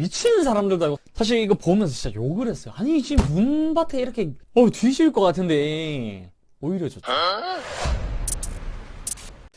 미치는 사람들도 알고. 사실 이거 보면서 진짜 욕을 했어요. 아니 지금 문밭에 이렇게 어 뒤질 것 같은데. 오히려 좋죠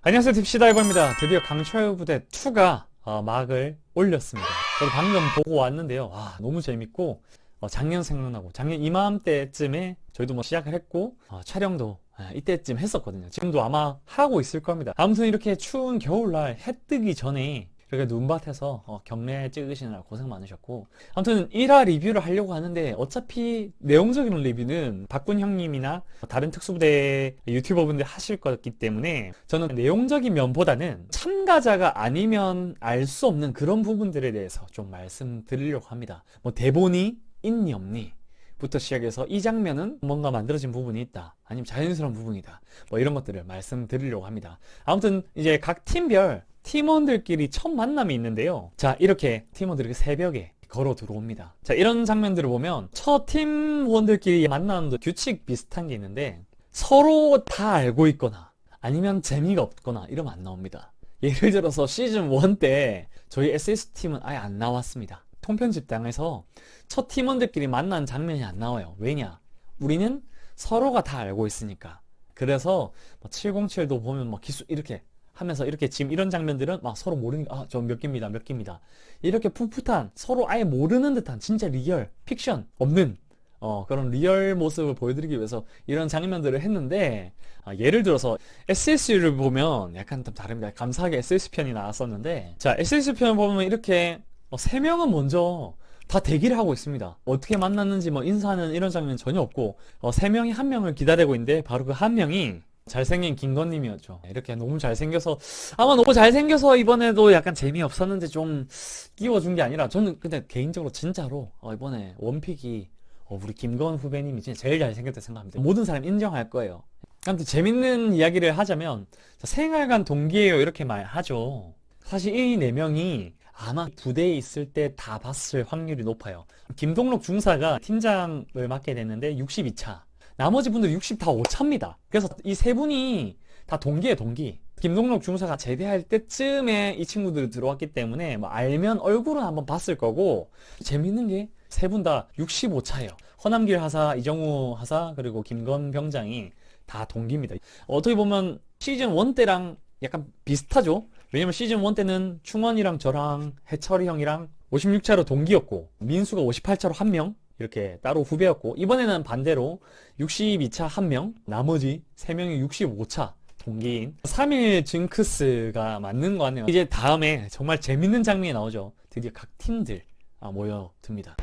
안녕하세요. 딥시다이버입니다. 드디어 강철 부대 2가 어, 막을 올렸습니다. 저도 방금 보고 왔는데요. 와 너무 재밌고 어, 작년 생각나고 작년 이맘때쯤에 저희도 뭐 시작을 했고 어, 촬영도 아, 이때쯤 했었거든요. 지금도 아마 하고 있을 겁니다. 아무튼 이렇게 추운 겨울날 해 뜨기 전에 이렇게 눈밭에서 어, 경례 찍으시느라 고생 많으셨고. 아무튼 1화 리뷰를 하려고 하는데 어차피 내용적인 리뷰는 박군 형님이나 다른 특수부대 유튜버분들 하실 거기 때문에 저는 내용적인 면보다는 참가자가 아니면 알 수 없는 그런 부분들에 대해서 좀 말씀드리려고 합니다. 뭐 대본이 있니 없니? 부터 시작해서 이 장면은 뭔가 만들어진 부분이 있다. 아니면 자연스러운 부분이다. 뭐 이런 것들을 말씀드리려고 합니다. 아무튼 이제 각 팀별 팀원들끼리 첫 만남이 있는데요. 자 이렇게 팀원들이 새벽에 걸어 들어옵니다. 자 이런 장면들을 보면 첫 팀원들끼리 만나는 규칙 비슷한 게 있는데 서로 다 알고 있거나 아니면 재미가 없거나 이러면 안 나옵니다. 예를 들어서 시즌 1 때 저희 SSU팀은 아예 안 나왔습니다. 통편집당해서 첫 팀원들끼리 만난 장면이 안 나와요. 왜냐? 우리는 서로가 다 알고 있으니까. 그래서 뭐 707도 보면 뭐 기수 이렇게 하면서 이렇게 지금 이런 장면들은 막 서로 모르니까 아 저 몇 기입니다 몇 기입니다. 이렇게 풋풋한 서로 아예 모르는 듯한 진짜 리얼 픽션 없는 어, 그런 리얼 모습을 보여드리기 위해서 이런 장면들을 했는데 아, 예를 들어서 SSU를 보면 약간 좀 다릅니다. 감사하게 SSU 편이 나왔었는데 자 SSU 편을 보면 이렇게 어, 세 명은 먼저 다 대기를 하고 있습니다. 어떻게 만났는지 뭐 인사하는 이런 장면 전혀 없고 어, 세 명이 한 명을 기다리고 있는데 바로 그 한 명이 잘생긴 김건님이었죠. 이렇게 너무 잘생겨서 아마 너무 잘생겨서 이번에도 약간 재미없었는데 좀 끼워준 게 아니라 저는 근데 개인적으로 진짜로 어, 이번에 원픽이 어, 우리 김건 후배님이 진짜 제일 잘생겼다 생각합니다. 모든 사람 인정할 거예요. 아무튼 재밌는 이야기를 하자면 생활관 동기예요. 이렇게 말하죠. 사실 이 네 명이 아마 부대에 있을 때 다 봤을 확률이 높아요. 김동록 중사가 팀장을 맡게 됐는데 62차 나머지 분들 60 다 5차입니다. 그래서 이 세 분이 다 동기에 동기. 김동록 중사가 제대할 때쯤에 이 친구들이 들어왔기 때문에 뭐 알면 얼굴은 한번 봤을 거고 재밌는 게 세 분 다 65차예요. 허남길 하사, 이정우 하사 그리고 김건 병장이 다 동기입니다. 어떻게 보면 시즌 1 때랑 약간 비슷하죠? 왜냐면 시즌 1 때는 충원이랑 저랑 해철이 형이랑 56차로 동기였고 민수가 58차로 한명 이렇게 따로 후배였고 이번에는 반대로 62차 1명 나머지 3명이 65차 동기인 3일 징크스가 맞는 것 같네요. 이제 다음에 정말 재밌는 장면이 나오죠. 드디어 각 팀들 아, 모여듭니다.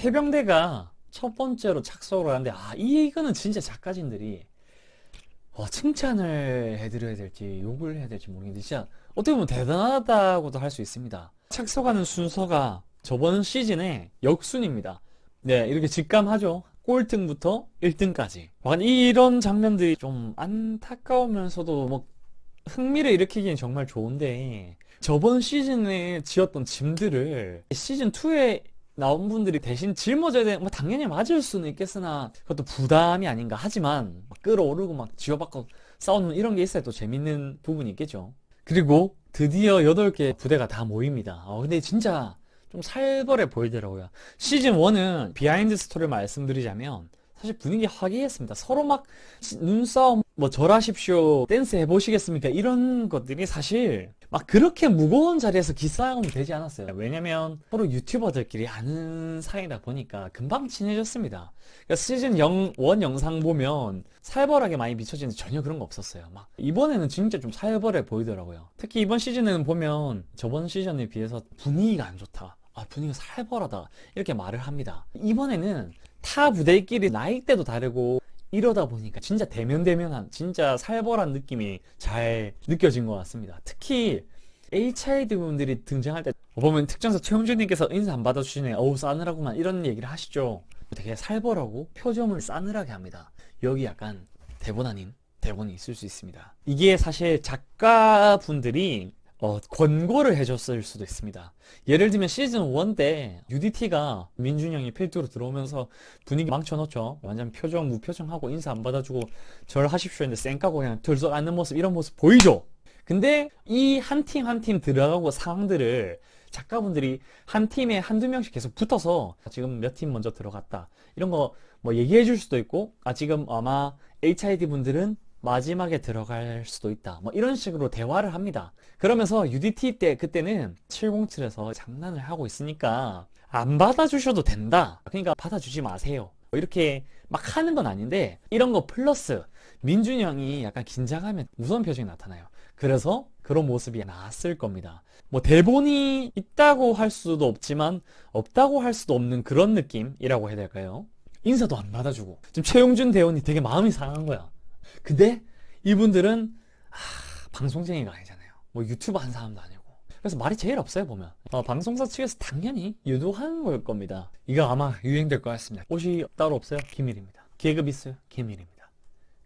해병대가 첫 번째로 착석을 하는데 아 이거는 진짜 작가진들이 어, 칭찬을 해드려야 될지 욕을 해야 될지 모르겠는데 진짜 어떻게 보면 대단하다고도 할 수 있습니다. 착석하는 순서가 저번 시즌에 역순입니다. 네, 이렇게 직감하죠. 꼴등부터 1등까지. 이런 장면들이 좀 안타까우면서도 뭐 흥미를 일으키기엔 정말 좋은데 저번 시즌에 지었던 짐들을 시즌2에 나온 분들이 대신 짊어져야 되는 뭐 당연히 맞을 수는 있겠으나 그것도 부담이 아닌가 하지만 막 끓어오르고 막 치고받고 싸우는 이런 게 있어야 또 재밌는 부분이 있겠죠 그리고 드디어 8개 부대가 다 모입니다 어, 근데 진짜 좀 살벌해 보이더라고요. 시즌 1은 behind story를 말씀드리자면 사실 분위기 화기애애했습니다. 서로 막 눈싸움 뭐 절하십시오 댄스 해보시겠습니까? 이런 것들이 사실 막 그렇게 무거운 자리에서 기싸움이 되지 않았어요. 왜냐면 서로 유튜버들끼리 아는 사이다 보니까 금방 친해졌습니다. 그러니까 시즌 0, 1 영상 보면 살벌하게 많이 비춰지는데 전혀 그런 거 없었어요. 막 이번에는 진짜 좀 살벌해 보이더라고요. 특히 이번 시즌에는 보면 저번 시즌에 비해서 분위기가 안 좋다 아 분위기가 살벌하다. 이렇게 말을 합니다. 이번에는 타 부대끼리 나이대도 다르고 이러다 보니까 진짜 대면대면한 진짜 살벌한 느낌이 잘 느껴진 것 같습니다. 특히 HID 분들이 등장할 때 보면 특전사 최용준님께서 인사 안 받아주시네. 어우 싸늘하구만. 이런 얘기를 하시죠. 되게 살벌하고 표정을 싸늘하게 합니다. 여기 약간 대본 아닌 대본이 있을 수 있습니다. 이게 사실 작가분들이 어, 권고를 해줬을 수도 있습니다. 예를 들면 시즌 1 때 UDT가 민준이 형이 필두로 들어오면서 분위기 망쳐놓죠. 완전 표정 무표정하고 인사 안 받아주고 절 하십시오 했는데 쌩까고 그냥 들썩 앉는 모습 이런 모습 보이죠? 근데 이 한 팀 한 팀 들어가고 상황들을 작가분들이 한 팀에 한두 명씩 계속 붙어서 지금 몇 팀 먼저 들어갔다. 이런 거 뭐 얘기해 줄 수도 있고, 아, 지금 아마 HID 분들은 마지막에 들어갈 수도 있다. 뭐 이런 식으로 대화를 합니다. 그러면서 UDT 때 그때는 707에서 장난을 하고 있으니까 안 받아주셔도 된다. 그러니까 받아주지 마세요. 뭐 이렇게 막 하는 건 아닌데 이런 거 플러스 민준이 형이 약간 긴장하면 무서운 표정이 나타나요. 그래서 그런 모습이 나왔을 겁니다. 뭐 대본이 있다고 할 수도 없지만 없다고 할 수도 없는 그런 느낌이라고 해야 될까요? 인사도 안 받아주고 지금 최용준 대원이 되게 마음이 상한 거야. 근데 이분들은 아, 방송쟁이가 아니잖아요. 뭐 유튜브 한 사람도 아니고. 그래서 말이 제일 없어요 보면. 어, 방송사 측에서 당연히 유도하는 걸 겁니다. 이거 아마 유행될 것 같습니다. 옷이 따로 없어요? 기밀입니다. 계급 있어요? 기밀입니다.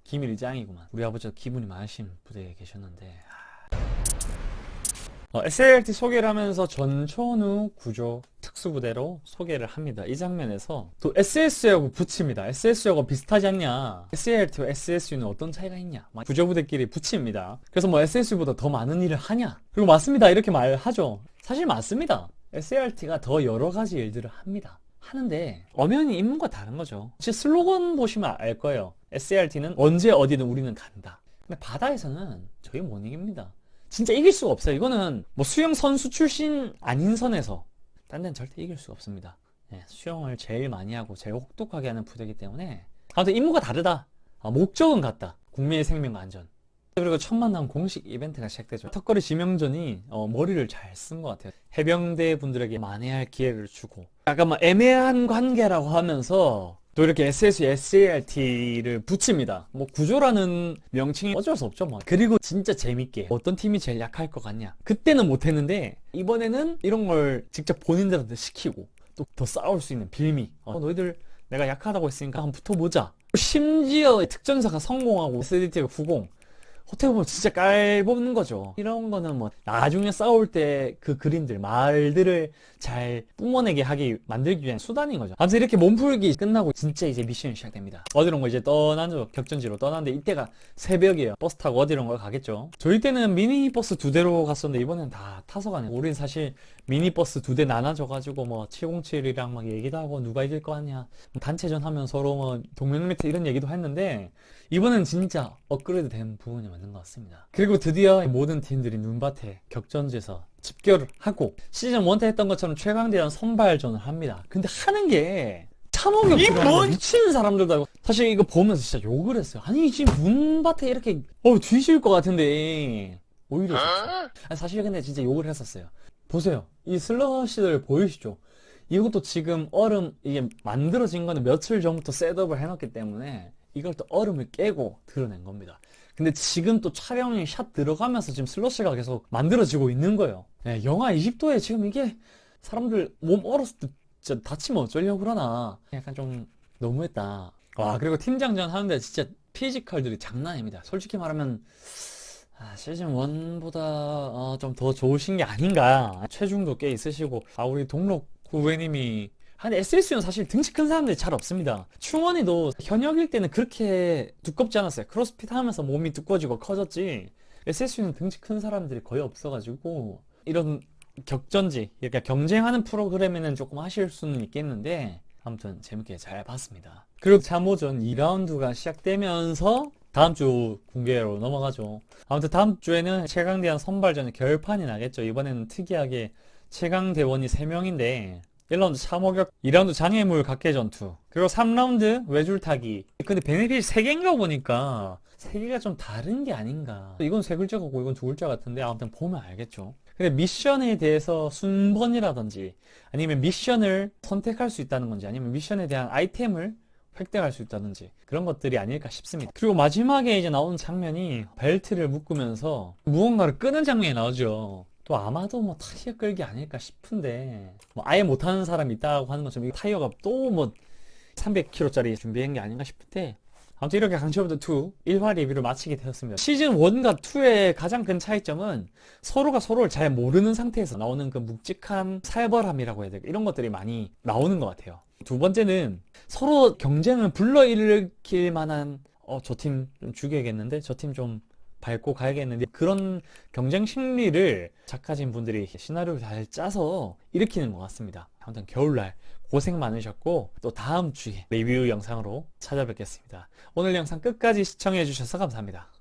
기밀이 짱이구만. 우리 아버지가 기분이 많으신 부대에 계셨는데 어, SALT 소개를 하면서 전천후 구조 특수부대로 소개를 합니다. 이 장면에서 또 SS하고 붙입니다. SS하고 비슷하지 않냐? SALT와 SSU는 어떤 차이가 있냐? 막 구조부대끼리 붙입니다. 그래서 뭐 SSU보다 더 많은 일을 하냐? 그리고 맞습니다. 이렇게 말하죠. 사실 맞습니다. SALT가 더 여러 가지 일들을 합니다. 하는데 엄연히 임무가 다른 거죠. 제 슬로건 보시면 알 거예요. SART는 언제 어디든 우리는 간다. 근데 바다에서는 저희 못 이깁니다. 진짜 이길 수가 없어요. 이거는 뭐 수영 선수 출신 아닌 선에서 딴 데는 절대 이길 수가 없습니다. 예, 수영을 제일 많이 하고 제일 혹독하게 하는 부대이기 때문에 아무튼 임무가 다르다. 아, 목적은 같다. 국민의 생명과 안전. 그리고 첫 만남 공식 이벤트가 시작되죠. 턱걸이 지명전이 어, 머리를 잘 쓴 것 같아요. 해병대 분들에게 만회할 기회를 주고 약간 뭐 애매한 관계라고 하면서 또 이렇게 SS, SART를 붙입니다. 뭐 구조라는 명칭이 어쩔 수 없죠. 뭐. 그리고 진짜 재밌게 어떤 팀이 제일 약할 것 같냐. 그때는 못했는데 이번에는 이런 걸 직접 본인들한테 시키고 또 더 싸울 수 있는 빌미. 어, 너희들 내가 약하다고 했으니까 한번 붙어보자. 심지어 특전사가 성공하고 SDT가 90. 어떻게 보면 진짜 깔보는 거죠. 이런 거는 뭐 나중에 싸울 때 그 그림들, 말들을 잘 뿜어내게 하기 만들기 위한 수단인 거죠. 아무튼 이렇게 몸풀기 끝나고 진짜 이제 미션이 시작됩니다. 어디론가 이제 떠나죠. 격전지로 떠나는데 이때가 새벽이에요. 버스 타고 어디론가 가겠죠. 저희 때는 미니버스 두 대로 갔었는데 이번엔 다 타서 가네요. 우린 사실 미니버스 두 대 나눠져가지고 뭐 707이랑 막 얘기도 하고 누가 이길 거 같냐. 뭐 단체전 하면 서로 뭐 동맹 매트 이런 얘기도 했는데 이번엔 진짜 업그레이드 된 부분이 맞는 것 같습니다. 그리고 드디어 모든 팀들이 눈밭에 격전지에서 집결을 하고 시즌 1때 했던 것처럼 최강대전 선발전을 합니다. 근데 하는 게 참호격 이뭔 미치는 사람들도 하고 사실 이거 보면서 진짜 욕을 했어요. 아니 지금 눈밭에 이렇게 어 뒤질 것 같은데 오히려 좋죠. 아니, 사실 근데 진짜 욕을 했었어요. 보세요. 이 슬러시들 보이시죠? 이것도 지금 얼음 이게 만들어진 거는 며칠 전부터 셋업을 해놨기 때문에 이걸 또 얼음을 깨고 드러낸 겁니다. 근데 지금 또 촬영이 샷 들어가면서 지금 슬러시가 계속 만들어지고 있는 거예요. 네, 영하 20도에 지금 이게 사람들 몸 얼었을 때 진짜 다치면 어쩌려고 그러나 약간 좀 너무했다. 와 그리고 팀장전 하는데 진짜 피지컬들이 장난 아닙니다. 솔직히 말하면 아, 시즌 1보다 어, 좀더 좋으신 게 아닌가. 체중도 꽤 있으시고 아 우리 동록 후배님이 근데 SSU는 사실 등치 큰 사람들이 잘 없습니다. 충원이도 현역일 때는 그렇게 두껍지 않았어요. 크로스핏 하면서 몸이 두꺼워지고 커졌지. SSU는 등치 큰 사람들이 거의 없어가지고 이런 격전지, 그러니까 경쟁하는 프로그램에는 조금 하실 수는 있겠는데 아무튼 재밌게 잘 봤습니다. 그리고 참호전 2라운드가 시작되면서 다음 주 공개로 넘어가죠. 아무튼 다음 주에는 최강대한 선발전의 결판이 나겠죠. 이번에는 특이하게 최강대원이 3명인데 1라운드 참호격, 2라운드 장애물 각계 전투, 그리고 3라운드 외줄타기. 근데 베네핏이 3개인가 보니까 3개가 좀 다른 게 아닌가. 이건 세 글자 같고 이건 두 글자 같은데 아무튼 보면 알겠죠. 근데 미션에 대해서 순번이라든지 아니면 미션을 선택할 수 있다는 건지 아니면 미션에 대한 아이템을 획득할 수 있다든지 그런 것들이 아닐까 싶습니다. 그리고 마지막에 이제 나오는 장면이 벨트를 묶으면서 무언가를 끄는 장면이 나오죠. 또 아마도 뭐 타이어 끌기 아닐까 싶은데 뭐 아예 못하는 사람이 있다고 하는 것처럼 이 타이어가 또 뭐 300km짜리 준비한 게 아닌가 싶은데 아무튼 이렇게 강철부터 2 1화 리뷰를 마치게 되었습니다. 시즌 1과 2의 가장 큰 차이점은 서로가 서로를 잘 모르는 상태에서 나오는 그 묵직한 살벌함이라고 해야 될까 이런 것들이 많이 나오는 것 같아요. 두 번째는 서로 경쟁을 불러일으킬 만한 어 저 팀 좀 죽여야겠는데 저 팀 좀 밟고 가야겠는데 그런 경쟁 심리를 작가진 분들이 시나리오를 잘 짜서 일으키는 것 같습니다. 아무튼 겨울날 고생 많으셨고 또 다음 주에 리뷰 영상으로 찾아뵙겠습니다. 오늘 영상 끝까지 시청해 주셔서 감사합니다.